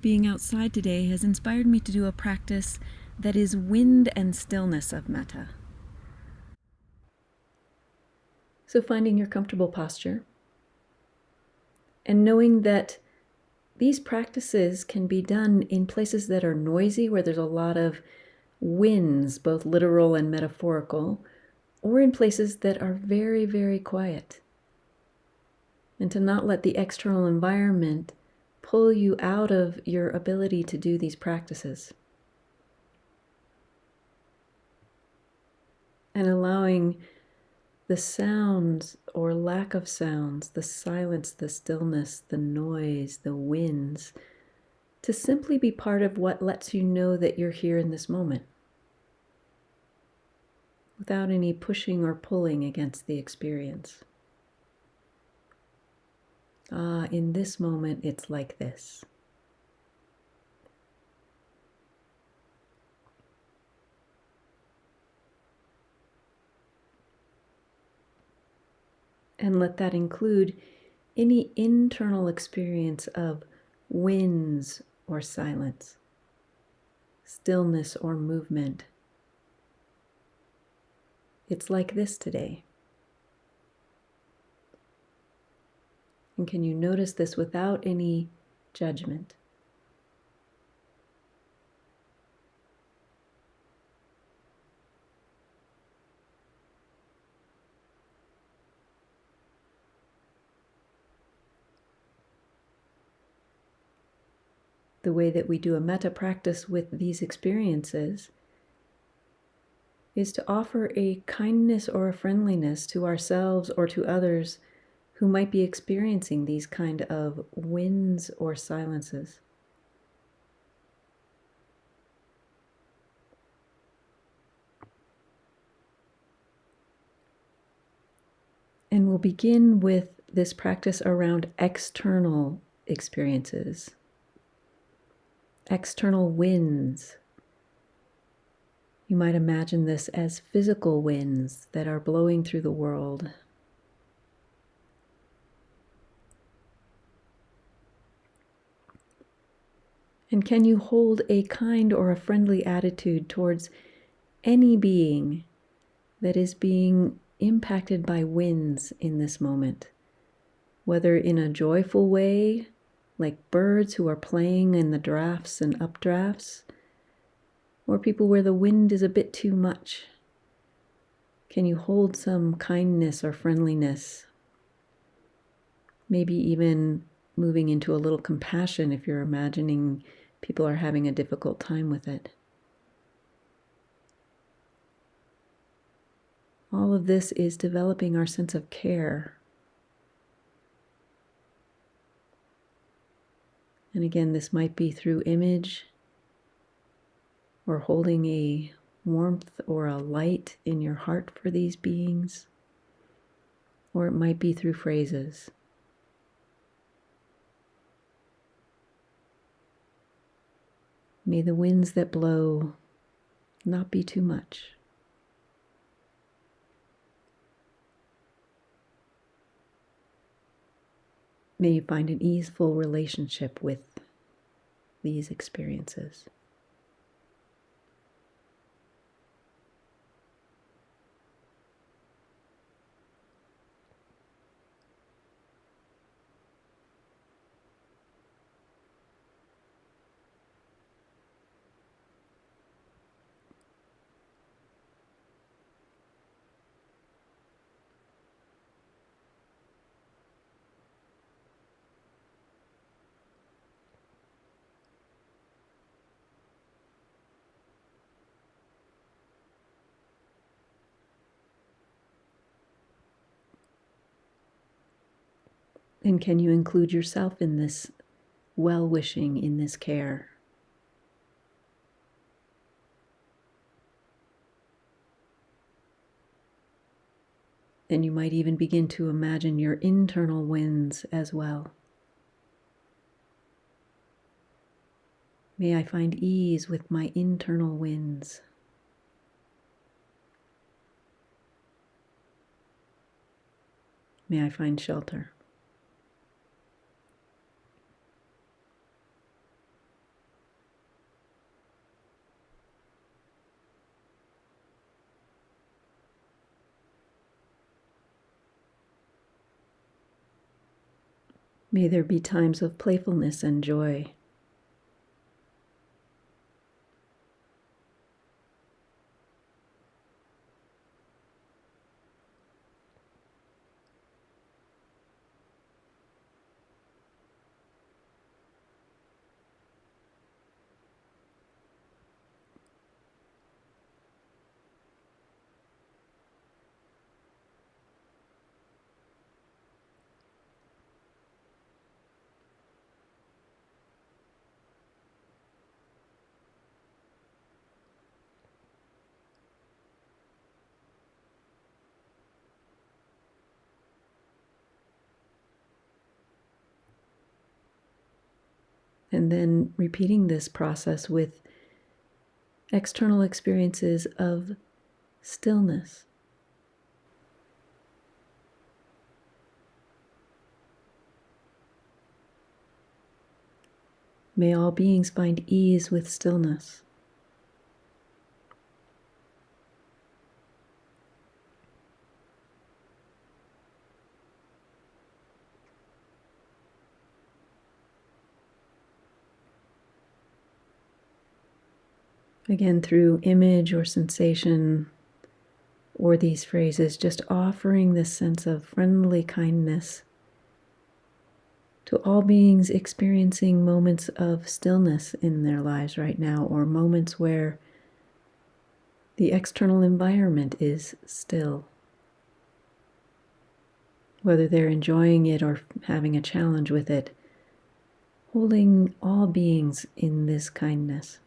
being outside today has inspired me to do a practice that is wind and stillness of metta. So, finding your comfortable posture and knowing that these practices can be done in places that are noisy, where there's a lot of winds, both literal and metaphorical, or in places that are very, very quiet. And to not let the external environment pull you out of your ability to do these practices. And allowing the sounds or lack of sounds, the silence, the stillness, the noise, the winds, to simply be part of what lets you know that you're here in this moment without any pushing or pulling against the experience. Ah, in this moment, it's like this. And let that include any internal experience of winds or silence, stillness or movement. It's like this today. And can you notice this without any judgment? the way that we do a metta practice with these experiences is to offer a kindness or a friendliness to ourselves or to others who might be experiencing these kind of winds or silences. And we'll begin with this practice around external experiences external winds. You might imagine this as physical winds that are blowing through the world. And can you hold a kind or a friendly attitude towards any being that is being impacted by winds in this moment? Whether in a joyful way like birds who are playing in the drafts and updrafts, or people where the wind is a bit too much? Can you hold some kindness or friendliness? Maybe even moving into a little compassion if you're imagining people are having a difficult time with it. All of this is developing our sense of care And again, this might be through image or holding a warmth or a light in your heart for these beings, or it might be through phrases. May the winds that blow not be too much. May you find an easeful relationship with these experiences. And can you include yourself in this well wishing, in this care? And you might even begin to imagine your internal winds as well. May I find ease with my internal winds. May I find shelter. May there be times of playfulness and joy. And then repeating this process with external experiences of stillness. May all beings find ease with stillness. Again, through image or sensation or these phrases, just offering this sense of friendly kindness to all beings experiencing moments of stillness in their lives right now, or moments where the external environment is still. Whether they're enjoying it or having a challenge with it, holding all beings in this kindness.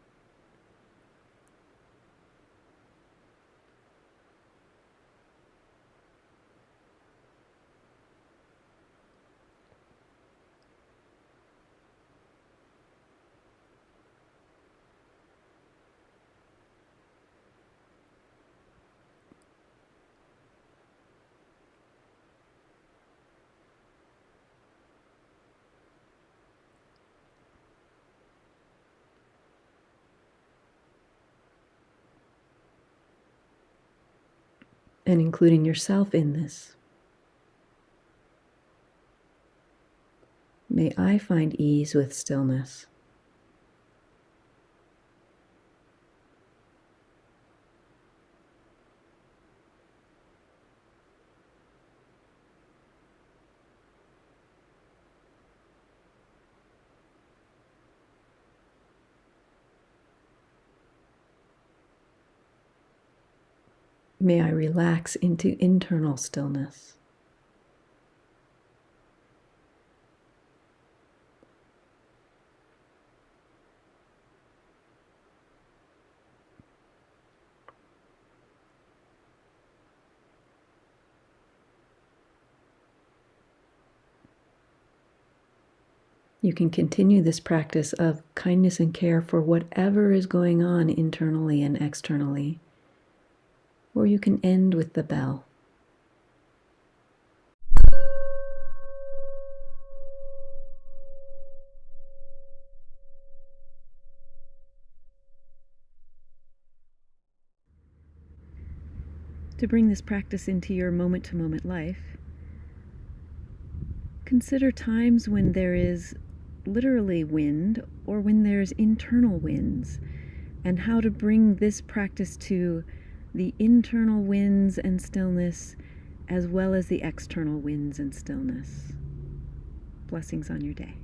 And including yourself in this. May I find ease with stillness. May I relax into internal stillness. You can continue this practice of kindness and care for whatever is going on internally and externally or you can end with the bell. To bring this practice into your moment to moment life, consider times when there is literally wind or when there's internal winds, and how to bring this practice to the internal winds and stillness, as well as the external winds and stillness. Blessings on your day.